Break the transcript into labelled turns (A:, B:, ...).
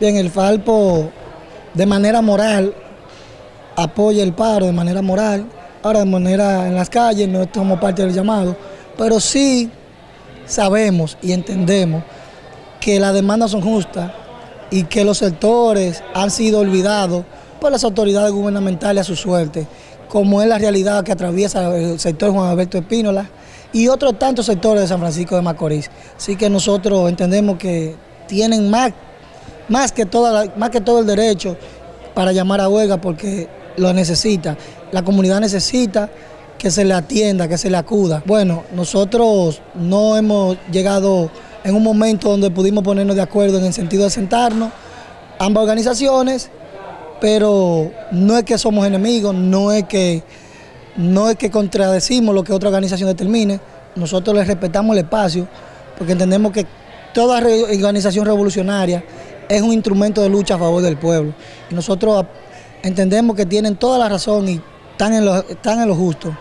A: Bien, el Falpo de manera moral apoya el paro de manera moral, ahora de manera en las calles no estamos parte del llamado, pero sí sabemos y entendemos que las demandas son justas y que los sectores han sido olvidados por las autoridades gubernamentales a su suerte, como es la realidad que atraviesa el sector Juan Alberto Espínola y otros tantos sectores de San Francisco de Macorís. Así que nosotros entendemos que tienen más, más, que, toda más que todo el derecho para llamar a huelga porque lo necesita. La comunidad necesita que se le atienda, que se le acuda. Bueno, nosotros no hemos llegado en un momento donde pudimos ponernos de acuerdo en el sentido de sentarnos, ambas organizaciones, pero no es que somos enemigos, no es que, no es que contradecimos lo que otra organización determine, nosotros les respetamos el espacio, porque entendemos que toda organización revolucionaria es un instrumento de lucha a favor del pueblo. Y nosotros entendemos que tienen toda la razón y están en lo, están en lo justo.